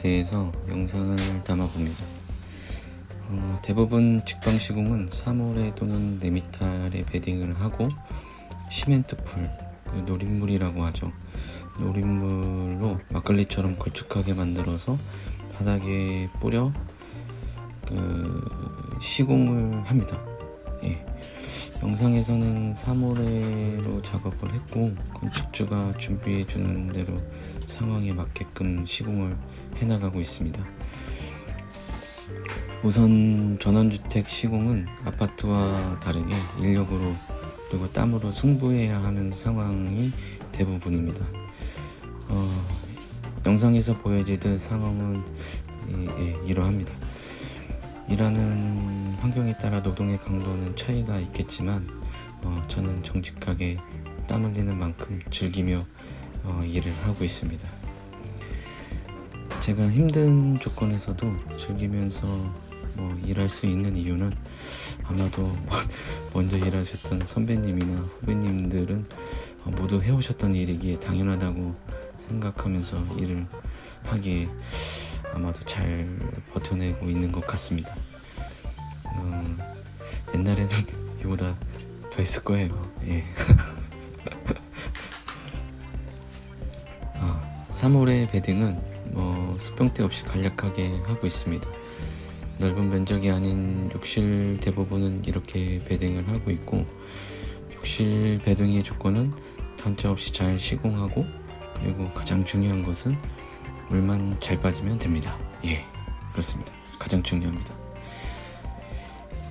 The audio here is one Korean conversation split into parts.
대해서 영상을 담아봅니다. 어, 대부분 직방 시공은 3홀에 또는 4미터에 베딩을 하고 시멘트풀, 그 노린물이라고 하죠. 노린물로 막걸리처럼 걸쭉하게 만들어서 바닥에 뿌려 그 시공을 합니다. 예. 영상에서는 3월에로 작업을 했고 건축주가 준비해 주는 대로 상황에 맞게끔 시공을 해나가고 있습니다. 우선 전원주택 시공은 아파트와 다르게 인력으로 그리고 땀으로 승부해야 하는 상황이 대부분입니다. 어, 영상에서 보여지듯 상황은 예, 예, 이러합니다. 일하는 환경에 따라 노동의 강도는 차이가 있겠지만 어, 저는 정직하게 땀 흘리는 만큼 즐기며 어, 일을 하고 있습니다. 제가 힘든 조건에서도 즐기면서 뭐 일할 수 있는 이유는 아마도 먼저 일하셨던 선배님이나 후배님들은 모두 해오셨던 일이기에 당연하다고 생각하면서 일을 하기에 아마도 잘 버텨내고 있는 것 같습니다. 어, 옛날에는 이보다 더 했을 거예요. 예. 아, 3월의 베딩은 뭐 수평대 없이 간략하게 하고 있습니다. 넓은 면적이 아닌 욕실 대부분은 이렇게 베딩을 하고 있고 욕실 베딩의 조건은 단차 없이 잘 시공하고 그리고 가장 중요한 것은 물만 잘 빠지면 됩니다. 예, 그렇습니다. 가장 중요합니다.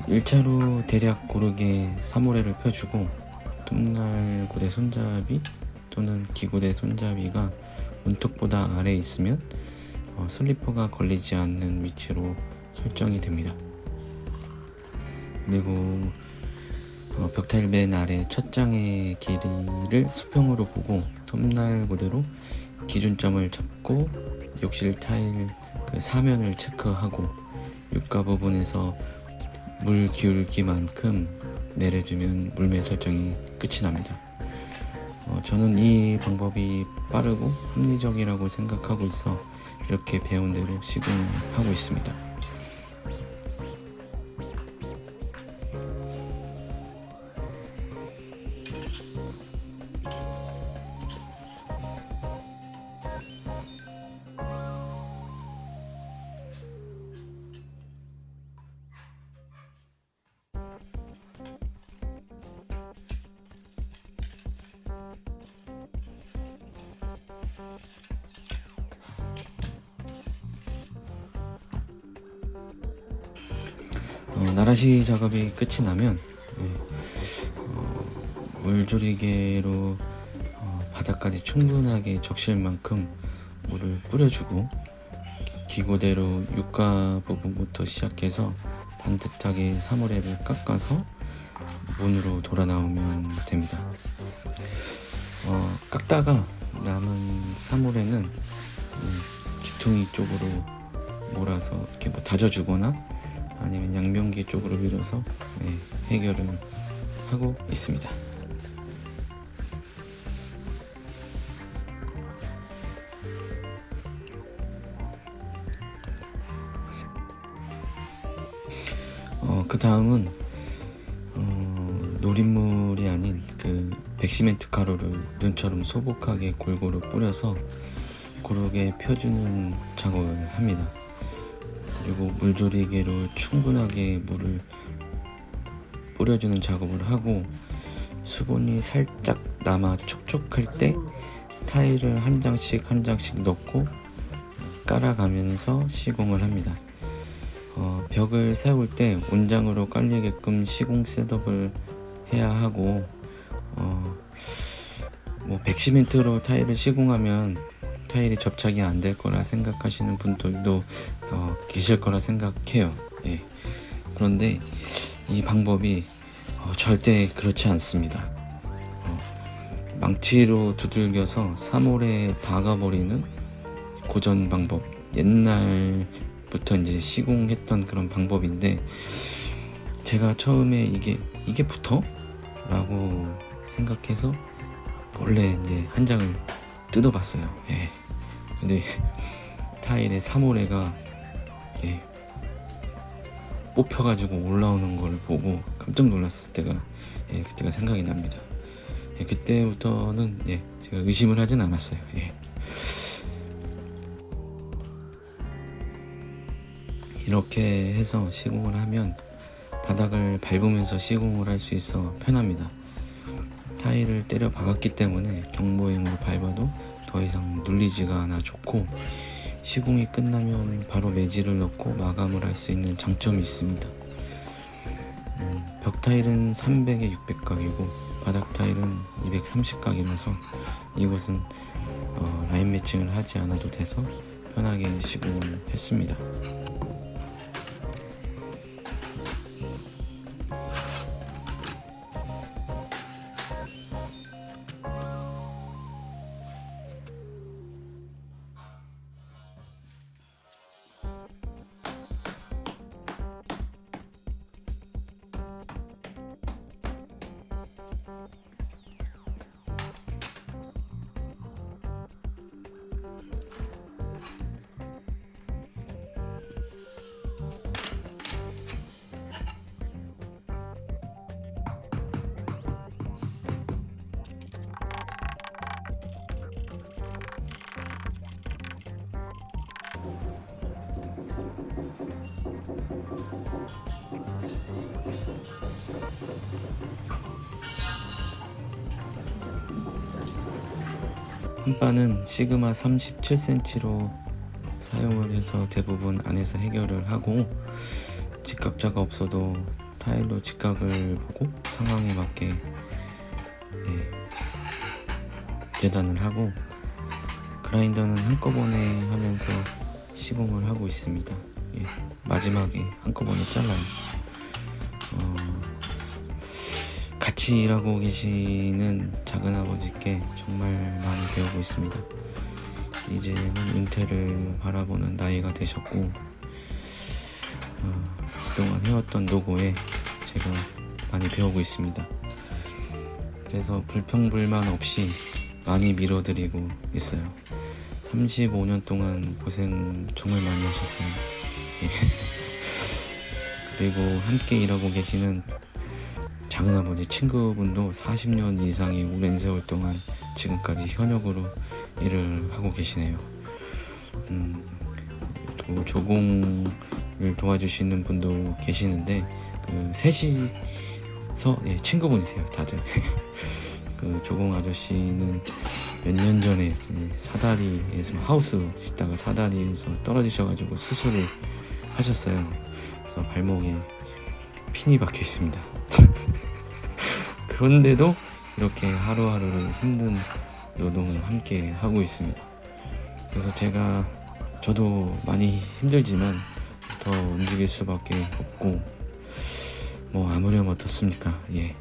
1차로 대략 고르게 사모래를 펴주고 톱날 고대 손잡이 또는 기고대 손잡이가 문턱보다 아래에 있으면 어, 슬리퍼가 걸리지 않는 위치로 설정이 됩니다. 그리고 어, 벽타일 맨 아래 첫 장의 길이를 수평으로 보고 톱날 고대로 기준점을 잡고 욕실 타일 그 사면을 체크하고 육가 부분에서 물 기울기만큼 내려주면 물매 설정이 끝이 납니다. 어, 저는 이 방법이 빠르고 합리적이라고 생각하고 있어 이렇게 배운 대로 시공하고 있습니다. 어, 나라시 작업이 끝이 나면 예, 어, 물조리개로 어, 바닥까지 충분하게 적실 만큼 물을 뿌려주고 기고대로 육가 부분부터 시작해서 반듯하게 사물랩을 깎아서 문으로 돌아 나오면 됩니다. 어, 깎다가 남은 사물에는 음, 귀퉁이 쪽으로 몰아서 이렇게 뭐 다져주거나 아니면 양변기 쪽으로 밀어서 네, 해결을 하고 있습니다. 어, 그 다음은 어, 노린물이 아닌 그 백시멘트 가루를 눈처럼 소복하게 골고루 뿌려서 고르게 펴주는 작업을 합니다. 그리고 물조리개로 충분하게 물을 뿌려주는 작업을 하고 수분이 살짝 남아 촉촉할 때 타일을 한 장씩 한 장씩 넣고 깔아가면서 시공을 합니다. 어, 벽을 세울 때 온장으로 깔리게끔 시공 셋업을 해야 하고 어, 뭐 백시멘트로 타일을 시공하면 타일이 접착이 안 될 거라 생각하시는 분들도 어, 계실 거라 생각해요. 예. 그런데 이 방법이 어, 절대 그렇지 않습니다. 어, 망치로 두들겨서 3월에 박아버리는 고전 방법, 옛날부터 이제 시공했던 그런 방법인데 제가 처음에 이게 이게 붙어? 라고 생각해서 몰래 이제 한 장을 뜯어봤어요. 예. 근데 타일에 사모래가 예, 뽑혀가지고 올라오는 걸 보고 깜짝 놀랐을 때가 예, 그때가 생각이 납니다. 예, 그때부터는 예, 제가 의심을 하진 않았어요. 예. 이렇게 해서 시공을 하면 바닥을 밟으면서 시공을 할 수 있어 편합니다. 타일을 때려 박았기 때문에 경보행으로 밟아도 더 이상 눌리지가 않아 좋고 시공이 끝나면 바로 매질을 넣고 마감을 할 수 있는 장점이 있습니다. 음, 벽 타일은 300에 600각이고 바닥 타일은 230각이라서 이곳은 어, 라인 매칭을 하지 않아도 돼서 편하게 시공을 했습니다. 한바는 시그마 37cm로 사용을 해서 대부분 안에서 해결을 하고 직각자가 없어도 타일로 직각을 보고 상황에 맞게 예, 재단을 하고 그라인더는 한꺼번에 하면서 시공을 하고 있습니다. 예, 마지막에 한꺼번에 잘라요. 어, 같이 일하고 계시는 작은아버지께 정말 많이 배우고 있습니다. 이제는 은퇴를 바라보는 나이가 되셨고 어, 그동안 해왔던 노고에 제가 많이 배우고 있습니다. 그래서 불평불만 없이 많이 밀어드리고 있어요. 35년 동안 고생 정말 많이 하셨어요. 예. 그리고 함께 일하고 계시는 작은아버지 친구분도 40년 이상의 오랜 세월 동안 지금까지 현역으로 일을 하고 계시네요. 음, 또 조공을 도와주시는 분도 계시는데 그 셋이서 예, 친구분이세요, 다들. 그 조공 아저씨는 몇 년 전에 사다리에서 하우스 짓다가 사다리에서 떨어지셔가지고 수술을 하셨어요. 그래서 발목에 핀이 박혀 있습니다. 그런데도 이렇게 하루하루를 힘든 노동을 함께 하고 있습니다. 그래서 제가 저도 많이 힘들지만 더 움직일 수밖에 없고 뭐 아무렴 어떻습니까? 예.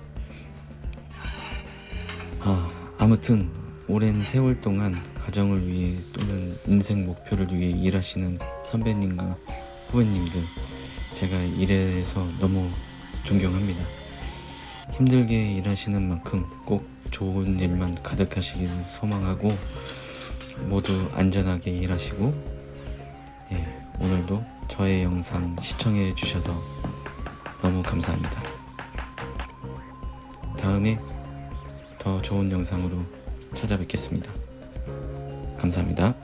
아 아무튼 오랜 세월 동안 가정을 위해 또는 인생 목표를 위해 일하시는 선배님과 후배님들 제가 이래서 너무 존경합니다. 힘들게 일하시는 만큼 꼭 좋은 일만 가득하시길 소망하고 모두 안전하게 일하시고 예, 오늘도 저의 영상 시청해 주셔서 너무 감사합니다. 다음에 더 좋은 영상으로 찾아뵙겠습니다. 감사합니다.